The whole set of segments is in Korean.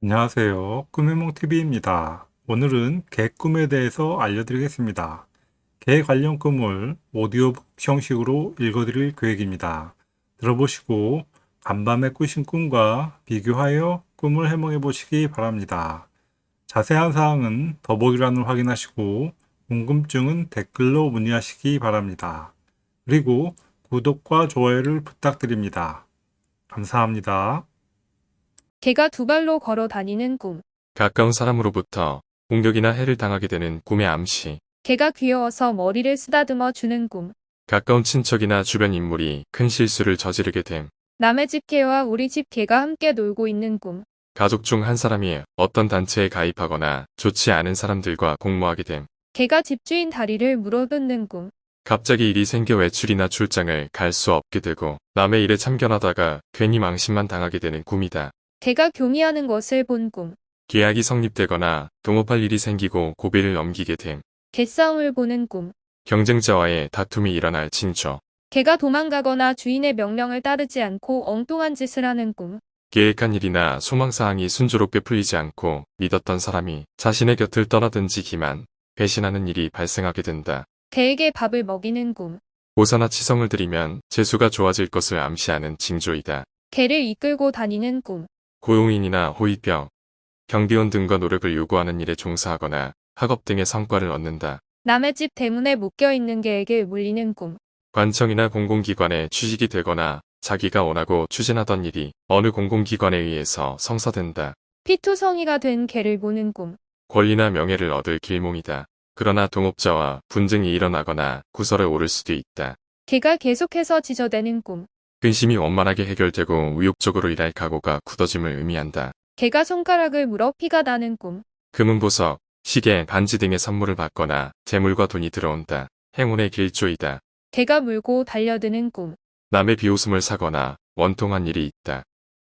안녕하세요. 꿈해몽TV입니다. 오늘은 개 꿈에 대해서 알려드리겠습니다. 개 관련 꿈을 오디오북 형식으로 읽어드릴 계획입니다. 들어보시고 간밤에 꾸신 꿈과 비교하여 꿈을 해몽해 보시기 바랍니다. 자세한 사항은 더보기란을 확인하시고 궁금증은 댓글로 문의하시기 바랍니다. 그리고 구독과 좋아요를 부탁드립니다. 감사합니다. 개가 두 발로 걸어 다니는 꿈. 가까운 사람으로부터 공격이나 해를 당하게 되는 꿈의 암시. 개가 귀여워서 머리를 쓰다듬어 주는 꿈. 가까운 친척이나 주변 인물이 큰 실수를 저지르게 됨. 남의 집 개와 우리 집 개가 함께 놀고 있는 꿈. 가족 중 한 사람이 어떤 단체에 가입하거나 좋지 않은 사람들과 공모하게 됨. 개가 집주인 다리를 물어뜯는 꿈. 갑자기 일이 생겨 외출이나 출장을 갈 수 없게 되고 남의 일에 참견하다가 괜히 망신만 당하게 되는 꿈이다. 개가 교미하는 것을 본 꿈. 계약이 성립되거나 동업할 일이 생기고 고비를 넘기게 됨. 개싸움을 보는 꿈. 경쟁자와의 다툼이 일어날 징조. 개가 도망가거나 주인의 명령을 따르지 않고 엉뚱한 짓을 하는 꿈. 계획한 일이나 소망사항이 순조롭게 풀리지 않고 믿었던 사람이 자신의 곁을 떠나든지 기만, 배신하는 일이 발생하게 된다. 개에게 밥을 먹이는 꿈. 보사나 치성을 들이면 재수가 좋아질 것을 암시하는 징조이다. 개를 이끌고 다니는 꿈. 고용인이나 호위병, 경비원 등과 노력을 요구하는 일에 종사하거나 학업 등의 성과를 얻는다. 남의 집 대문에 묶여 있는 개에게 물리는 꿈. 관청이나 공공기관에 취직이 되거나 자기가 원하고 추진하던 일이 어느 공공기관에 의해서 성사된다. 피투성이가 된 개를 보는 꿈. 권리나 명예를 얻을 길몽이다. 그러나 동업자와 분쟁이 일어나거나 구설에 오를 수도 있다. 개가 계속해서 지저대는 꿈. 근심이 원만하게 해결되고 의욕적으로 일할 각오가 굳어짐을 의미한다. 개가 손가락을 물어 피가 나는 꿈. 금은보석, 시계, 반지 등의 선물을 받거나 재물과 돈이 들어온다. 행운의 길조이다. 개가 물고 달려드는 꿈. 남의 비웃음을 사거나 원통한 일이 있다.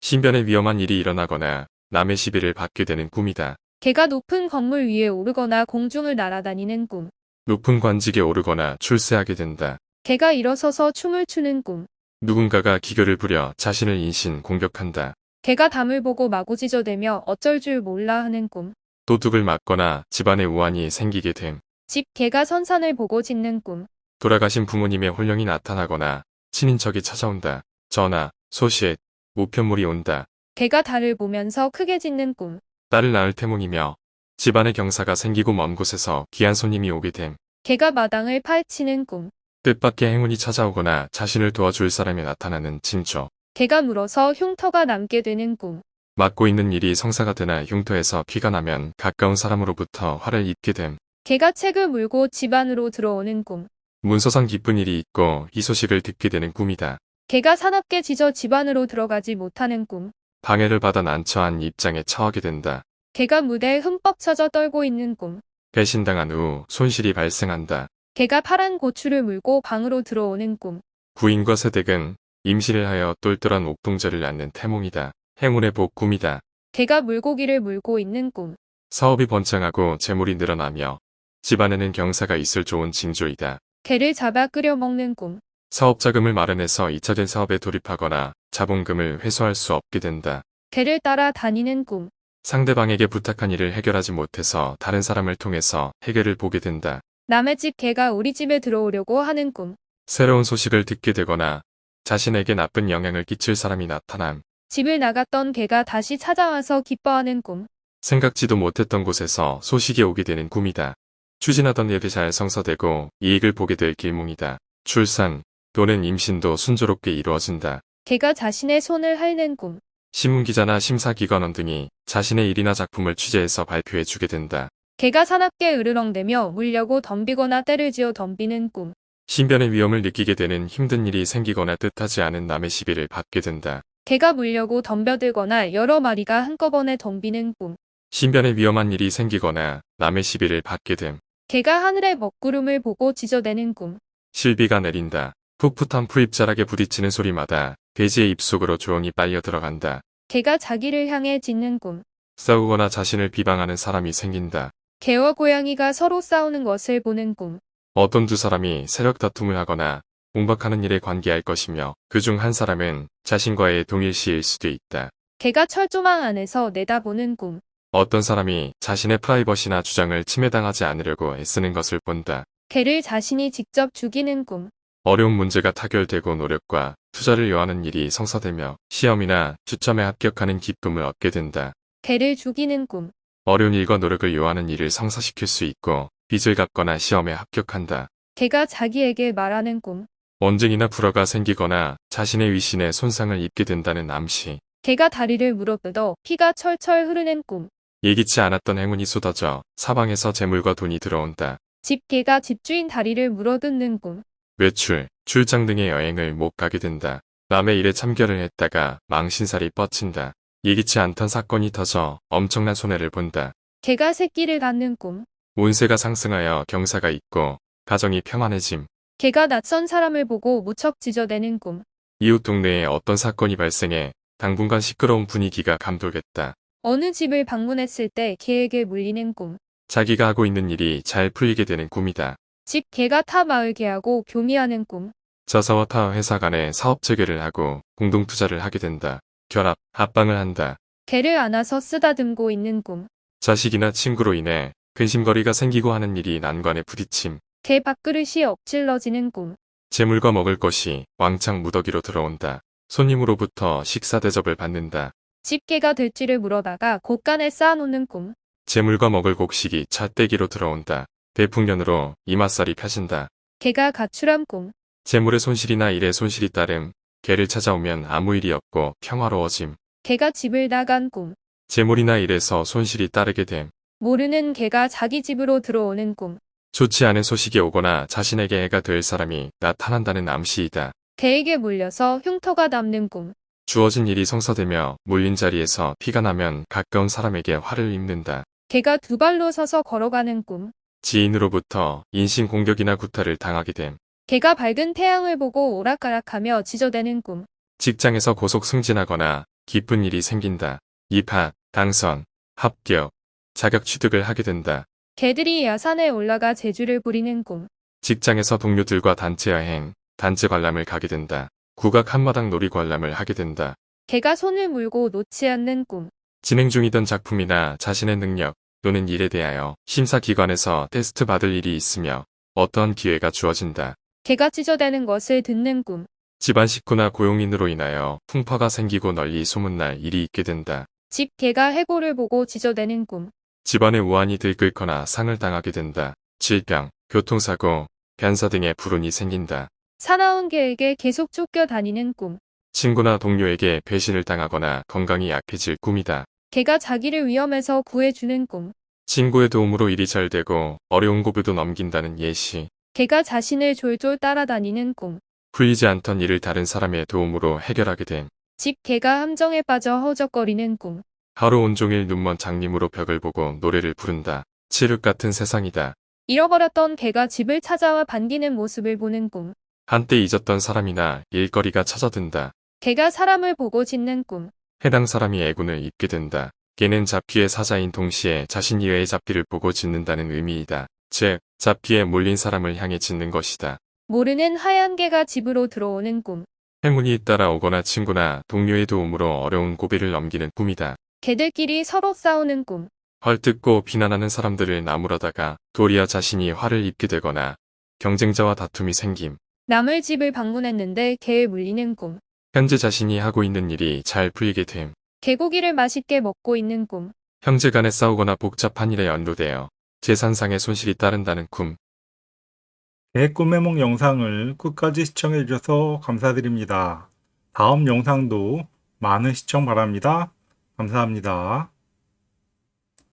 신변에 위험한 일이 일어나거나 남의 시비를 받게 되는 꿈이다. 개가 높은 건물 위에 오르거나 공중을 날아다니는 꿈. 높은 관직에 오르거나 출세하게 된다. 개가 일어서서 춤을 추는 꿈. 누군가가 기교를 부려 자신을 인신 공격한다. 개가 담을 보고 마구 지저대며 어쩔 줄 몰라 하는 꿈. 도둑을 맞거나 집안에 우환이 생기게 됨. 집 개가 선산을 보고 짖는 꿈. 돌아가신 부모님의 혼령이 나타나거나 친인척이 찾아온다. 전화, 소식, 우편물이 온다. 개가 달을 보면서 크게 짖는 꿈. 딸을 낳을 태몽이며 집안에 경사가 생기고 먼 곳에서 귀한 손님이 오게 됨. 개가 마당을 파헤치는 꿈. 뜻밖의 행운이 찾아오거나 자신을 도와줄 사람이 나타나는 징조. 개가 물어서 흉터가 남게 되는 꿈. 맡고 있는 일이 성사가 되나 흉터에서 피가 나면 가까운 사람으로부터 화를 입게 됨. 개가 책을 물고 집 안으로 들어오는 꿈. 문서상 기쁜 일이 있고 이 소식을 듣게 되는 꿈이다. 개가 사납게 짖어 집 안으로 들어가지 못하는 꿈. 방해를 받아 난처한 입장에 처하게 된다. 개가 무대에 흠뻑 쳐져 떨고 있는 꿈. 배신당한 후 손실이 발생한다. 개가 파란 고추를 물고 방으로 들어오는 꿈. 부인과 세댁은 임신을 하여 똘똘한 옥동자를 낳는 태몽이다. 행운의 복 꿈이다. 개가 물고기를 물고 있는 꿈. 사업이 번창하고 재물이 늘어나며 집안에는 경사가 있을 좋은 징조이다. 개를 잡아 끓여 먹는 꿈. 사업 자금을 마련해서 2차된 사업에 돌입하거나 자본금을 회수할 수 없게 된다. 개를 따라 다니는 꿈. 상대방에게 부탁한 일을 해결하지 못해서 다른 사람을 통해서 해결을 보게 된다. 남의 집 개가 우리 집에 들어오려고 하는 꿈. 새로운 소식을 듣게 되거나 자신에게 나쁜 영향을 끼칠 사람이 나타남. 집을 나갔던 개가 다시 찾아와서 기뻐하는 꿈. 생각지도 못했던 곳에서 소식이 오게 되는 꿈이다. 추진하던 일이 잘 성사되고 이익을 보게 될 길몽이다. 출산 또는 임신도 순조롭게 이루어진다. 개가 자신의 손을 핥는 꿈. 신문기자나 심사기관원 등이 자신의 일이나 작품을 취재해서 발표해 주게 된다. 개가 사납게 으르렁대며 물려고 덤비거나 때를 지어 덤비는 꿈. 신변의 위험을 느끼게 되는 힘든 일이 생기거나 뜻하지 않은 남의 시비를 받게 된다. 개가 물려고 덤벼들거나 여러 마리가 한꺼번에 덤비는 꿈. 신변에 위험한 일이 생기거나 남의 시비를 받게 됨. 개가 하늘의 먹구름을 보고 지저대는 꿈. 실비가 내린다. 풋풋한 풀잎자락에 부딪히는 소리마다 돼지의 입속으로 조용히 빨려 들어간다. 개가 자기를 향해 짖는 꿈. 싸우거나 자신을 비방하는 사람이 생긴다. 개와 고양이가 서로 싸우는 것을 보는 꿈. 어떤 두 사람이 세력 다툼을 하거나 공박하는 일에 관계할 것이며 그중 한 사람은 자신과의 동일시일 수도 있다. 개가 철조망 안에서 내다보는 꿈. 어떤 사람이 자신의 프라이버시나 주장을 침해당하지 않으려고 애쓰는 것을 본다. 개를 자신이 직접 죽이는 꿈. 어려운 문제가 타결되고 노력과 투자를 요하는 일이 성사되며 시험이나 주점에 합격하는 기쁨을 얻게 된다. 개를 죽이는 꿈. 어려운 일과 노력을 요하는 일을 성사시킬 수 있고 빚을 갚거나 시험에 합격한다. 개가 자기에게 말하는 꿈. 원증이나 불화가 생기거나 자신의 위신에 손상을 입게 된다는 암시. 개가 다리를 물어뜯어 피가 철철 흐르는 꿈. 예기치 않았던 행운이 쏟아져 사방에서 재물과 돈이 들어온다. 집개가 집주인 다리를 물어뜯는 꿈. 외출, 출장 등의 여행을 못 가게 된다. 남의 일에 참견을 했다가 망신살이 뻗친다. 예기치 않던 사건이 터져 엄청난 손해를 본다. 개가 새끼를 갖는 꿈. 운세가 상승하여 경사가 있고 가정이 평안해짐. 개가 낯선 사람을 보고 무척 지저대는 꿈. 이웃 동네에 어떤 사건이 발생해 당분간 시끄러운 분위기가 감돌겠다. 어느 집을 방문했을 때 개에게 물리는 꿈. 자기가 하고 있는 일이 잘 풀리게 되는 꿈이다. 집 개가 타 마을 개하고 교미하는 꿈. 저사와 타 회사 간에 사업 체결을 하고 공동 투자를 하게 된다. 결합, 합방을 한다. 개를 안아서 쓰다듬고 있는 꿈. 자식이나 친구로 인해 근심거리가 생기고 하는 일이 난관에 부딪힘. 개 밥그릇이 엎질러지는 꿈. 재물과 먹을 것이 왕창 무더기로 들어온다. 손님으로부터 식사 대접을 받는다. 집개가 될지를 물어다가 곳간에 쌓아놓는 꿈. 재물과 먹을 곡식이 잣대기로 들어온다. 대풍년으로 이맛살이 펴진다. 개가 가출한 꿈. 재물의 손실이나 일의 손실이 따름. 개를 찾아오면 아무 일이 없고 평화로워짐. 개가 집을 나간 꿈. 재물이나 일에서 손실이 따르게 됨. 모르는 개가 자기 집으로 들어오는 꿈. 좋지 않은 소식이 오거나 자신에게 해가 될 사람이 나타난다는 암시이다. 개에게 물려서 흉터가 남는 꿈. 주어진 일이 성사되며 물린 자리에서 피가 나면 가까운 사람에게 화를 입는다. 개가 두 발로 서서 걸어가는 꿈. 지인으로부터 인신 공격이나 구타를 당하게 됨. 개가 밝은 태양을 보고 오락가락하며 지저대는 꿈. 직장에서 고속 승진하거나 기쁜 일이 생긴다. 입학, 당선, 합격, 자격 취득을 하게 된다. 개들이 야산에 올라가 제주를 부리는 꿈. 직장에서 동료들과 단체 여행, 단체 관람을 가게 된다. 국악 한마당 놀이 관람을 하게 된다. 개가 손을 물고 놓지 않는 꿈. 진행 중이던 작품이나 자신의 능력 또는 일에 대하여 심사기관에서 테스트 받을 일이 있으며 어떠한 기회가 주어진다. 개가 찢어대는 것을 듣는 꿈. 집안 식구나 고용인으로 인하여 풍파가 생기고 널리 소문날 일이 있게 된다. 집 개가 해골을 보고 찢어대는 꿈. 집안에 우환이 들끓거나 상을 당하게 된다. 질병, 교통사고, 변사 등의 불운이 생긴다. 사나운 개에게 계속 쫓겨 다니는 꿈. 친구나 동료에게 배신을 당하거나 건강이 약해질 꿈이다. 개가 자기를 위험에서 구해주는 꿈. 친구의 도움으로 일이 잘 되고 어려운 고비도 넘긴다는 예시. 개가 자신을 졸졸 따라다니는 꿈. 풀리지 않던 일을 다른 사람의 도움으로 해결하게 됨. 집 개가 함정에 빠져 허적거리는 꿈. 하루 온종일 눈먼 장님으로 벽을 보고 노래를 부른다. 칠흑 같은 세상이다. 잃어버렸던 개가 집을 찾아와 반기는 모습을 보는 꿈. 한때 잊었던 사람이나 일거리가 찾아든다. 개가 사람을 보고 짖는 꿈. 해당 사람이 애군을 입게 된다. 개는 잡귀의 사자인 동시에 자신 이외의 잡귀를 보고 짖는다는 의미이다. 즉, 잡귀에 몰린 사람을 향해 짖는 것이다. 모르는 하얀 개가 집으로 들어오는 꿈. 행운이 따라오거나 친구나 동료의 도움으로 어려운 고비를 넘기는 꿈이다. 개들끼리 서로 싸우는 꿈. 헐뜯고 비난하는 사람들을 나무라다가 도리어 자신이 화를 입게 되거나 경쟁자와 다툼이 생김. 남의 집을 방문했는데 개에 물리는 꿈. 현재 자신이 하고 있는 일이 잘 풀리게 됨. 개고기를 맛있게 먹고 있는 꿈. 형제 간에 싸우거나 복잡한 일에 연루되어 재산상의 손실이 따른다는 꿈. 개 꿈의 몽 영상을 끝까지 시청해 주셔서 감사드립니다. 다음 영상도 많은 시청 바랍니다. 감사합니다.